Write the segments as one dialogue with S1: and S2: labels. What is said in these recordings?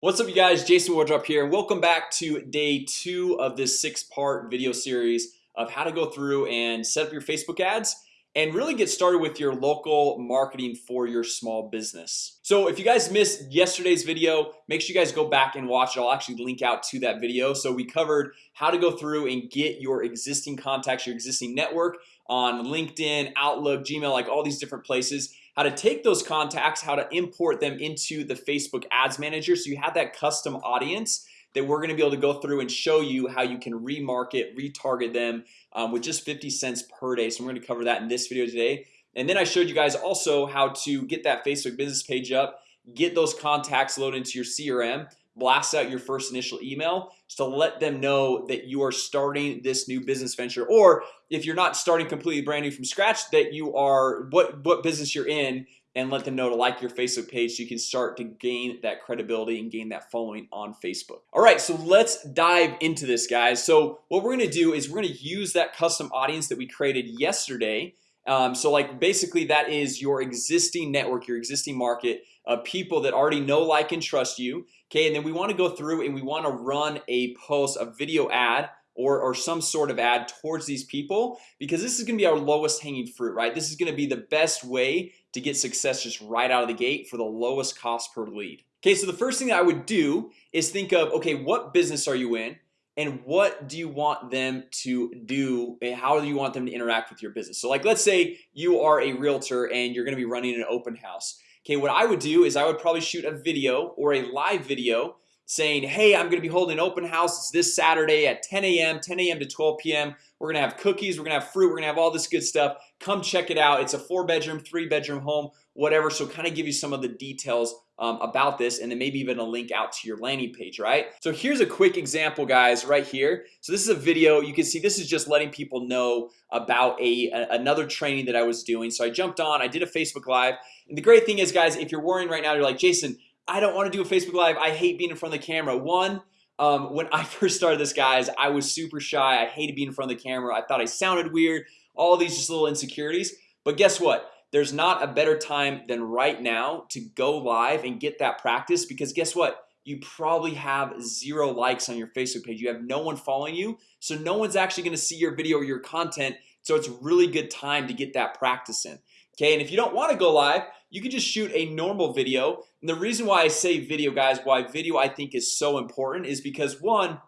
S1: What's up you guys? Jason Wardrop here and welcome back to day two of this six-part video series of how to go through and set up your Facebook ads and really get started with your local marketing for your small business. So if you guys missed yesterday's video, make sure you guys go back and watch it. I'll actually link out to that video. So we covered how to go through and get your existing contacts your existing network on LinkedIn Outlook Gmail like all these different places how to take those contacts how to import them into the Facebook Ads Manager. So you have that custom audience that we're gonna be able to go through and show you how you can remarket retarget them um, with just 50 cents per day. So we're gonna cover that in this video today. And then I showed you guys also how to get that Facebook business page up get those contacts loaded into your CRM blast out your first initial email to let them know that you are starting this new business venture. Or if you're not starting completely brand new from scratch that you are what what business you're in and let them know to like your Facebook page so you can start to gain that credibility and gain that following on Facebook. All right, so let's dive into this guys. So what we're gonna do is we're gonna use that custom audience that we created yesterday um, so like basically that is your existing network your existing market of people that already know like and trust you Okay, and then we want to go through and we want to run a post a video ad or, or some sort of ad towards these people because this is gonna be our lowest hanging fruit right? This is gonna be the best way to get success just right out of the gate for the lowest cost per lead. Okay, so the first thing I would do is think of okay What business are you in and what do you want them to do? How do you want them to interact with your business? So like let's say you are a realtor and you're gonna be running an open house. Okay, what I would do is I would probably shoot a video or a live video saying hey I'm gonna be holding an open house. It's this Saturday at 10 a.m 10 a.m. to 12 p.m. We're gonna have cookies. We're gonna have fruit. We're gonna have all this good stuff. Come check it out. It's a four-bedroom three bedroom home whatever. So kind of give you some of the details um, about this and then maybe even a link out to your landing page right? So here's a quick example guys right here. So this is a video. You can see this is just letting people know about a, a another training that I was doing. So I jumped on I did a Facebook Live. And the great thing is guys if you're worrying right now you're like Jason I don't want to do a Facebook Live. I hate being in front of the camera. One um, when I first started this guys I was super shy. I hated being in front of the camera. I thought I sounded weird all these just little insecurities. But guess what there's not a better time than right now to go live and get that practice because guess what? You probably have zero likes on your Facebook page. You have no one following you so no one's actually gonna see your video or your content so it's really good time to get that practice in Okay, and if you don't want to go live you can just shoot a normal video. And the reason why I say video guys why video I think is so important is because one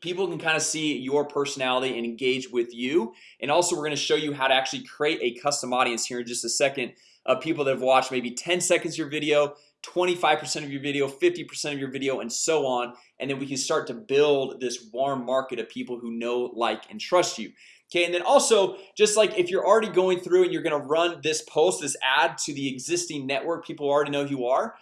S1: people can kind of see your personality and engage with you. And also we're going to show you how to actually create a custom audience here in just a second of people that have watched maybe 10 seconds of your video 25% of your video 50% of your video and so on. And then we can start to build this warm market of people who know like and trust you. Okay, and then also just like if you're already going through and you're gonna run this post this ad to the existing network people already know who you are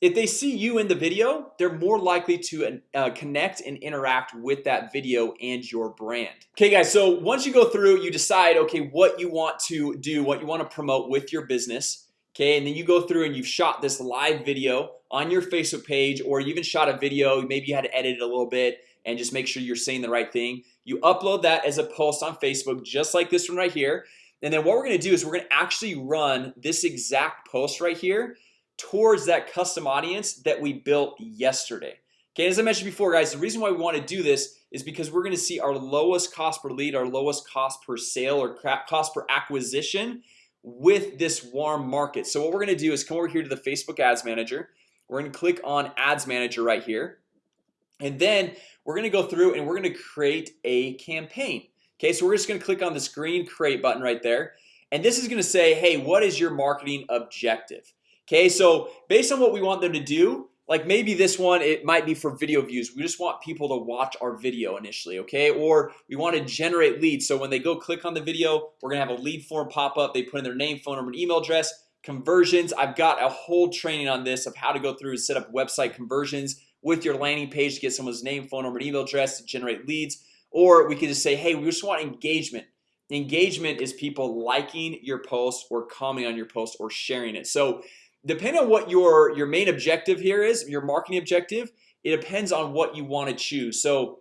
S1: if they see you in the video they're more likely to uh, connect and interact with that video and your brand. Okay guys so once you go through you decide okay what you want to do what you want to promote with your business Okay, and then you go through and you've shot this live video on your Facebook page or you even shot a video maybe you had to edit it a little bit and just make sure you're saying the right thing. You upload that as a post on Facebook just like this one right here. And then what we're gonna do is we're gonna actually run this exact post right here towards that custom audience that we built yesterday. Okay, as I mentioned before guys the reason why we want to do this is because we're gonna see our lowest cost per lead our lowest cost per sale or cost per acquisition with this warm market. So what we're gonna do is come over here to the Facebook Ads Manager. We're gonna click on Ads Manager right here. And then we're gonna go through and we're gonna create a campaign. Okay, so we're just gonna click on this green create button right there. And this is gonna say hey What is your marketing objective? Okay, so based on what we want them to do like maybe this one it might be for video views. We just want people to watch our video initially Okay, or we want to generate leads. So when they go click on the video, we're gonna have a lead form pop up. They put in their name phone number and email address conversions. I've got a whole training on this of how to go through and set up website conversions with your landing page to get someone's name phone number and email address to generate leads. Or we could just say hey we just want engagement. Engagement is people liking your post or commenting on your post or sharing it. So depending on what your your main objective here is your marketing objective it depends on what you want to choose. So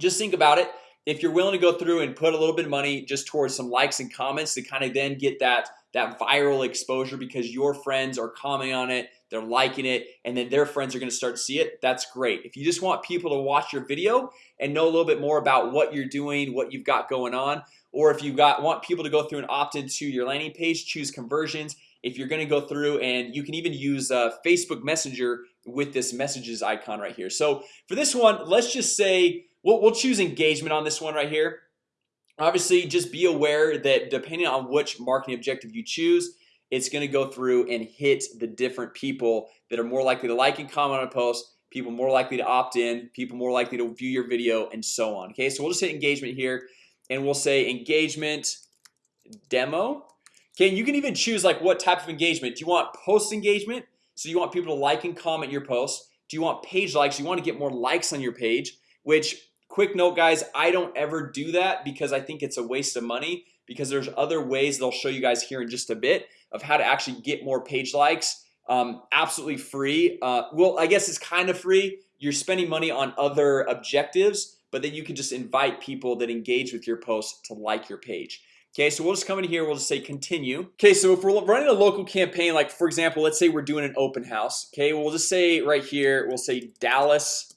S1: just think about it. If you're willing to go through and put a little bit of money just towards some likes and comments to kind of then get that that viral exposure because your friends are commenting on it they're liking it and then their friends are gonna start to see it that's great. If you just want people to watch your video and know a little bit more about what you're doing what you've got going on or if you got want people to go through and opt into your landing page choose conversions if you're gonna go through and you can even use uh, Facebook Messenger with this messages icon right here. So for this one, let's just say we'll, we'll choose engagement on this one right here. Obviously just be aware that depending on which marketing objective you choose It's gonna go through and hit the different people that are more likely to like and comment on a post people more likely to opt in people more likely to view your video and so on Okay, so we'll just hit engagement here and we'll say engagement demo Okay, you can even choose like what type of engagement. Do you want post engagement? So you want people to like and comment your posts. Do you want page likes? You want to get more likes on your page which quick note guys I don't ever do that because I think it's a waste of money because there's other ways they'll show you guys here in just a bit of how to actually get more page likes. Um, absolutely free. Uh, well I guess it's kind of free. You're spending money on other objectives but then you can just invite people that engage with your post to like your page Okay, so we'll just come in here. We'll just say continue Okay, so if we're running a local campaign like for example, let's say we're doing an open house Okay, we'll just say right here. We'll say Dallas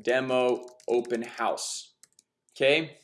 S1: demo open house Okay,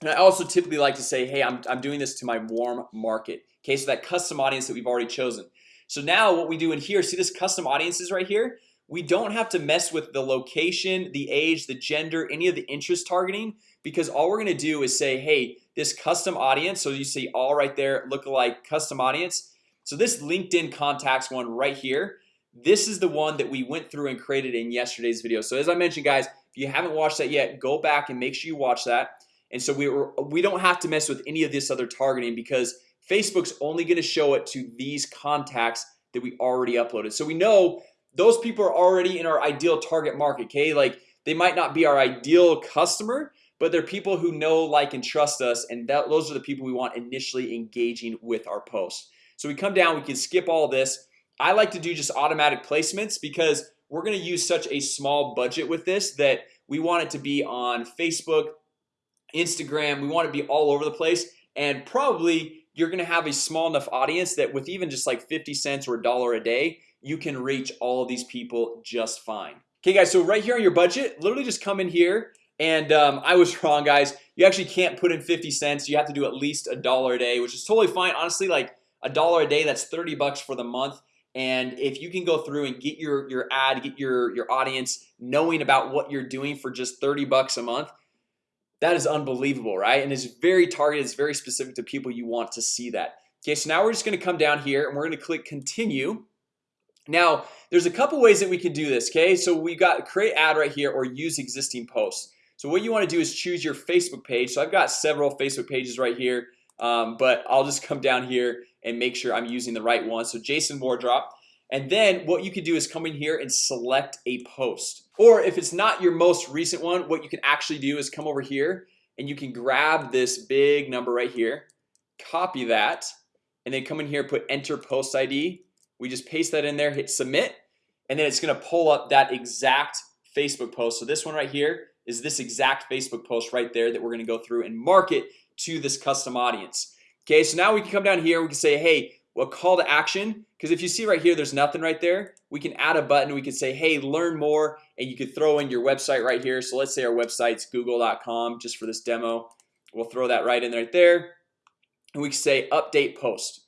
S1: and I also typically like to say hey, I'm, I'm doing this to my warm market Okay, so that custom audience that we've already chosen So now what we do in here see this custom audiences right here We don't have to mess with the location the age the gender any of the interest targeting because all we're gonna do is say hey this custom audience so you see all right there look like custom audience. So this LinkedIn contacts one right here. This is the one that we went through and created in yesterday's video. So as I mentioned guys if you haven't watched that yet go back and make sure you watch that. And so we were we don't have to mess with any of this other targeting because Facebook's only going to show it to these contacts that we already uploaded. So we know those people are already in our ideal target market Okay, like they might not be our ideal customer but they're people who know like and trust us and that those are the people we want initially engaging with our posts so we come down we can skip all this. I like to do just automatic placements because we're gonna use such a small budget with this that we want it to be on Facebook Instagram we want to be all over the place and probably you're gonna have a small enough audience that with even just like 50 cents or a dollar a day you can reach all these people just fine. Okay guys, so right here on your budget literally just come in here and um, I was wrong guys. You actually can't put in 50 cents. You have to do at least a dollar a day which is totally fine. Honestly like a dollar a day that's 30 bucks for the month. And if you can go through and get your your ad get your your audience knowing about what you're doing for just 30 bucks a month that is unbelievable right? And it's very targeted. It's very specific to people you want to see that. Okay so now we're just gonna come down here and we're gonna click continue now there's a couple ways that we can do this okay? So we got create ad right here or use existing posts. So what you want to do is choose your Facebook page. So I've got several Facebook pages right here um, But I'll just come down here and make sure I'm using the right one. So Jason Wardrop. And then what you can do is come in here and select a post. Or if it's not your most recent one what you can actually do is come over here and you can grab this big number right here copy that and then come in here put enter post ID we just paste that in there hit submit and then it's gonna pull up that exact Facebook post. So this one right here is this exact Facebook post right there that we're gonna go through and market to this custom audience. Okay, so now we can come down here we can say hey what call to action. Because if you see right here there's nothing right there we can add a button we can say hey learn more and you could throw in your website right here. So let's say our website's google.com just for this demo. We'll throw that right in right there. And we can say update post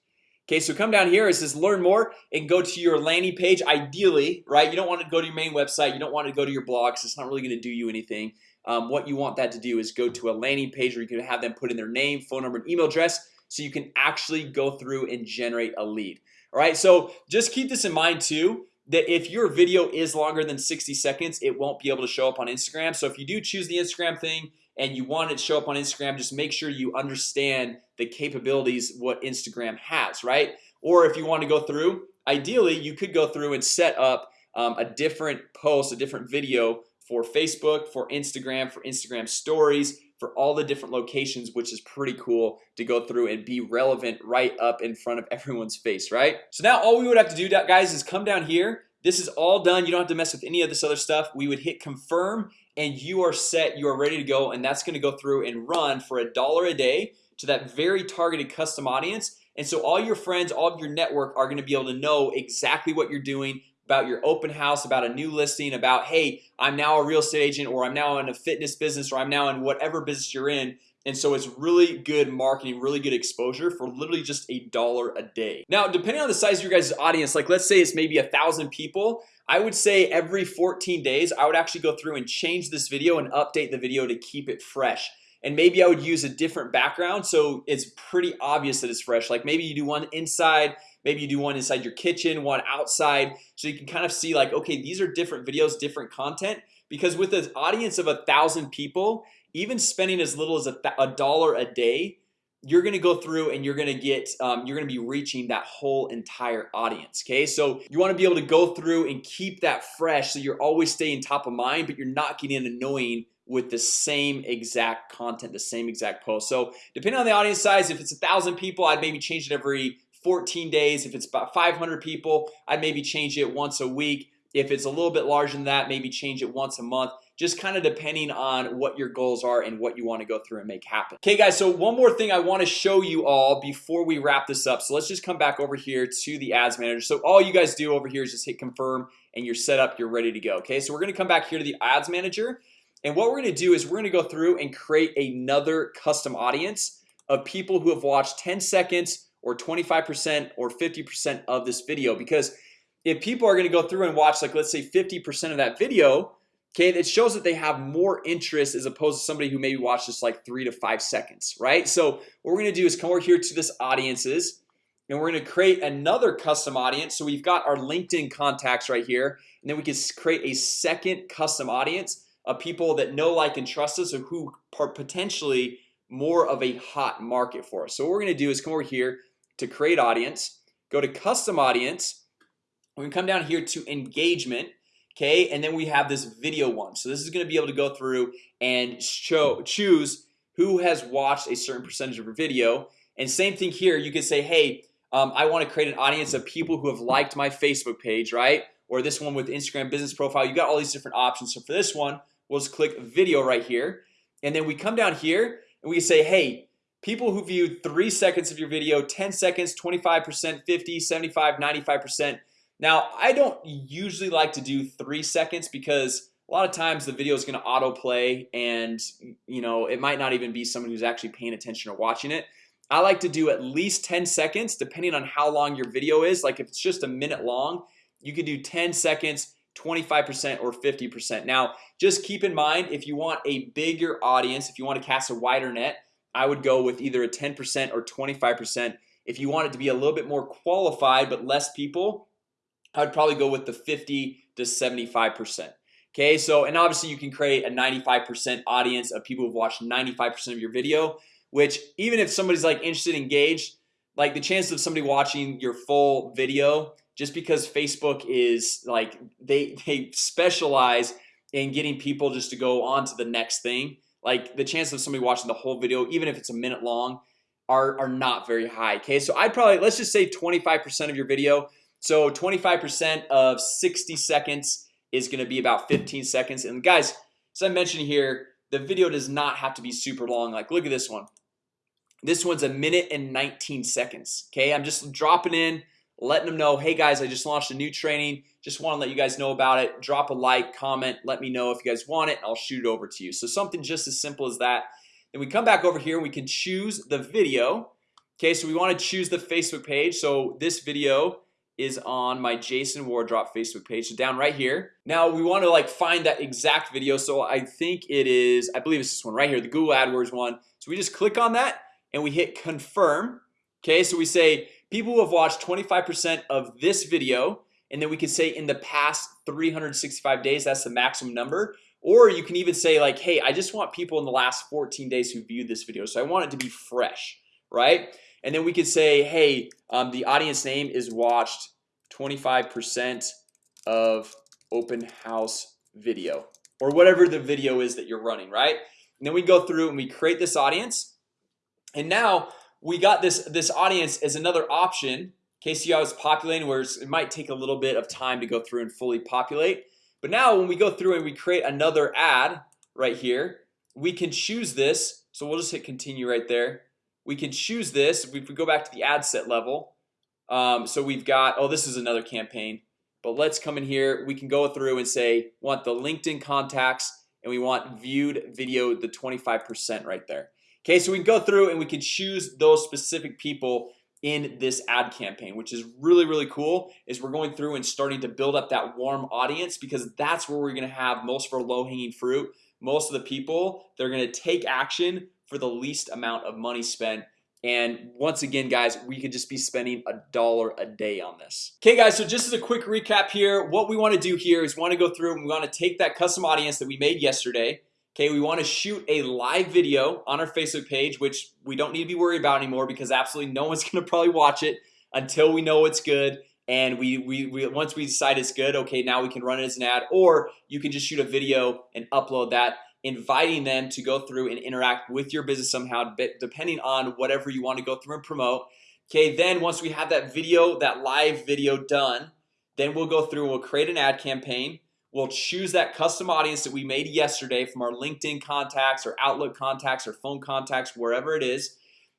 S1: Okay, so come down here. It says learn more and go to your landing page. Ideally right you don't want to go to your main website. You don't want to go to your blogs. It's not really going to do you anything. Um, what you want that to do is go to a landing page where you can have them put in their name phone number and email address so you can actually go through and generate a lead. All right so just keep this in mind too that if your video is longer than 60 seconds it won't be able to show up on Instagram. So if you do choose the Instagram thing and you want it to show up on Instagram just make sure you understand the capabilities what Instagram has right? Or if you want to go through ideally you could go through and set up um, a different post a different video for Facebook for Instagram for Instagram stories for all the different locations which is pretty cool to go through and be relevant right up in front of everyone's face right? So now all we would have to do guys is come down here this is all done. You don't have to mess with any of this other stuff. We would hit confirm and you are set. You are ready to go and that's going to go through and run for a dollar a day to that very targeted custom audience. And so all your friends all of your network are going to be able to know exactly what you're doing about your open house about a new listing about hey I'm now a real estate agent or I'm now in a fitness business or I'm now in whatever business you're in and so it's really good marketing really good exposure for literally just a dollar a day. Now depending on the size of your guys audience like let's say it's maybe a thousand people I would say every 14 days I would actually go through and change this video and update the video to keep it fresh. And maybe I would use a different background so it's pretty obvious that it's fresh. Like maybe you do one inside maybe you do one inside your kitchen one outside so you can kind of see like okay these are different videos different content. Because with an audience of a thousand people even spending as little as a, a dollar a day you're gonna go through and you're gonna get um, you're gonna be reaching that whole entire audience Okay, so you want to be able to go through and keep that fresh so you're always staying top of mind But you're not getting annoying with the same exact content the same exact post. So depending on the audience size if it's a thousand people I'd maybe change it every 14 days. If it's about 500 people I'd maybe change it once a week. If it's a little bit larger than that maybe change it once a month just kind of depending on what your goals are and what you want to go through and make happen. Okay guys, so one more thing I want to show you all before we wrap this up. So let's just come back over here to the ads manager. So all you guys do over here is just hit confirm and you're set up you're ready to go Okay, so we're gonna come back here to the ads manager and what we're gonna do is we're gonna go through and create another custom audience of people who have watched 10 seconds or 25% or 50% of this video. Because if people are gonna go through and watch like let's say 50% of that video Okay, it shows that they have more interest as opposed to somebody who maybe watched just like three to five seconds, right? So what we're gonna do is come over here to this audiences and we're gonna create another custom audience. So we've got our LinkedIn contacts right here and then we can create a second custom audience of people that know like and trust us or who are potentially more of a hot market for us. So what we're gonna do is come over here to create audience go to custom audience. We can come down here to engagement Okay, and then we have this video one. So this is going to be able to go through and show choose who has watched a certain percentage of your video. And same thing here you can say hey um, I want to create an audience of people who have liked my Facebook page right? Or this one with Instagram business profile. You got all these different options. So for this one we'll just click video right here. And then we come down here and we say hey people who viewed three seconds of your video 10 seconds 25% 50 75 95% now I don't usually like to do three seconds because a lot of times the video is going to autoplay and you know It might not even be someone who's actually paying attention or watching it. I like to do at least 10 seconds depending on how long your video is. Like if it's just a minute long you can do 10 seconds 25% or 50% now just keep in mind if you want a bigger audience if you want to cast a wider net I would go with either a 10% or 25% if you want it to be a little bit more qualified but less people I would probably go with the 50 to 75% Okay, so and obviously you can create a 95% audience of people who've watched 95% of your video Which even if somebody's like interested engaged like the chances of somebody watching your full video just because Facebook is like they they specialize in getting people just to go on to the next thing like the chance of somebody watching the whole video even if it's a minute long are, are not very high. Okay, so I'd probably let's just say 25% of your video so 25% of 60 seconds is going to be about 15 seconds. And guys as I mentioned here the video does not have to be super long. Like look at this one. This one's a minute and 19 seconds Okay, I'm just dropping in letting them know hey guys I just launched a new training. Just want to let you guys know about it. Drop a like comment let me know if you guys want it I'll shoot it over to you. So something just as simple as that. Then we come back over here we can choose the video Okay, so we want to choose the Facebook page. So this video is on my Jason Wardrop Facebook page. So down right here. Now we want to like find that exact video. So I think it is I believe it's this one right here the Google AdWords one. So we just click on that and we hit confirm. Okay, so we say people who have watched 25% of this video and then we can say in the past 365 days That's the maximum number. Or you can even say like hey I just want people in the last 14 days who viewed this video So I want it to be fresh right and then we could say hey um, the audience name is watched 25% of open house video or whatever the video is that you're running right? And then we go through and we create this audience. And now we got this this audience as another option. KCI was populating where it might take a little bit of time to go through and fully populate. But now when we go through and we create another ad right here We can choose this. So we'll just hit continue right there we can choose this if we go back to the ad set level um, so we've got oh this is another campaign but let's come in here we can go through and say want the LinkedIn contacts and we want viewed video the 25% right there. Okay, so we can go through and we can choose those specific people in this ad campaign Which is really really cool is we're going through and starting to build up that warm audience because that's where we're gonna have most of our low-hanging fruit. Most of the people they're gonna take action for the least amount of money spent. And once again guys we could just be spending a dollar a day on this. Okay guys so just as a quick recap here what we want to do here is want to go through and we want to take that custom audience that we made yesterday. Okay, we want to shoot a live video on our Facebook page Which we don't need to be worried about anymore because absolutely no one's gonna probably watch it until we know it's good. And we, we, we once we decide it's good Okay, now we can run it as an ad. Or you can just shoot a video and upload that inviting them to go through and interact with your business somehow depending on whatever you want to go through and promote. Okay, then once we have that video that live video done then we'll go through we'll create an ad campaign. We'll choose that custom audience that we made yesterday from our LinkedIn contacts or Outlook contacts or phone contacts wherever it is.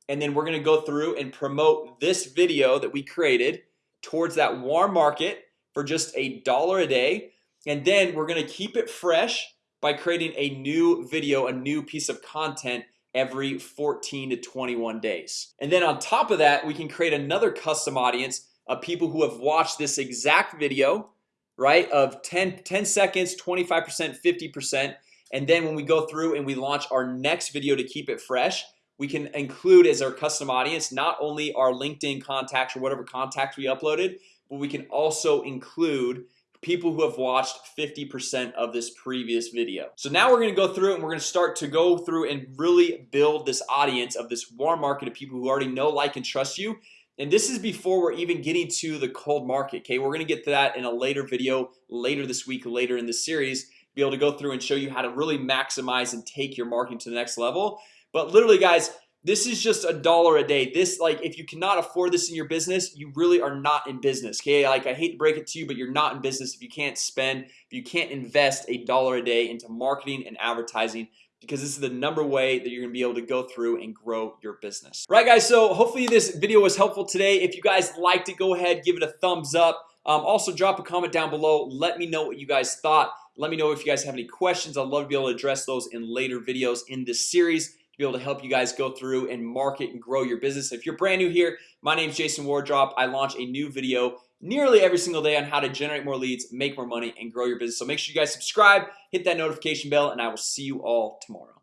S1: And then we're gonna go through and promote this video that we created towards that warm market for just a dollar a day. And then we're gonna keep it fresh by creating a new video a new piece of content every 14 to 21 days. And then on top of that we can create another custom audience of people who have watched this exact video right of 10 10 seconds 25% 50% and then when we go through and we launch our next video to keep it fresh we can include as our custom audience not only our LinkedIn contacts or whatever contacts we uploaded but we can also include people who have watched 50% of this previous video. So now we're gonna go through and we're gonna start to go through and really build this audience of this warm market of people who already know like and trust you. And this is before we're even getting to the cold market Okay, we're gonna get to that in a later video later this week later in the series be able to go through and show you how to really maximize and take your marketing to the next level. But literally guys this is just a dollar a day. This like if you cannot afford this in your business you really are not in business Okay, like I hate to break it to you, but you're not in business if you can't spend if you can't invest a dollar a day into marketing and advertising because this is the number way that you're gonna be able to go through and grow your business. Right guys so hopefully this video was helpful today. If you guys liked it go ahead give it a thumbs up. Um, also drop a comment down below. Let me know what you guys thought. Let me know if you guys have any questions. I'd love to be able to address those in later videos in this series be able to help you guys go through and market and grow your business. If you're brand new here my name is Jason Wardrop. I launch a new video nearly every single day on how to generate more leads make more money and grow your business. So make sure you guys subscribe hit that notification bell and I will see you all tomorrow